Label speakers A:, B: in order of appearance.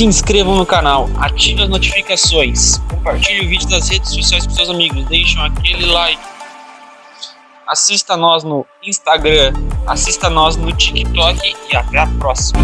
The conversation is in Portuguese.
A: se inscrevam no canal, ativem as notificações, compartilhe o vídeo nas redes sociais com seus amigos, deixem aquele like. Assista nós no Instagram, assista nós no TikTok e até a próxima.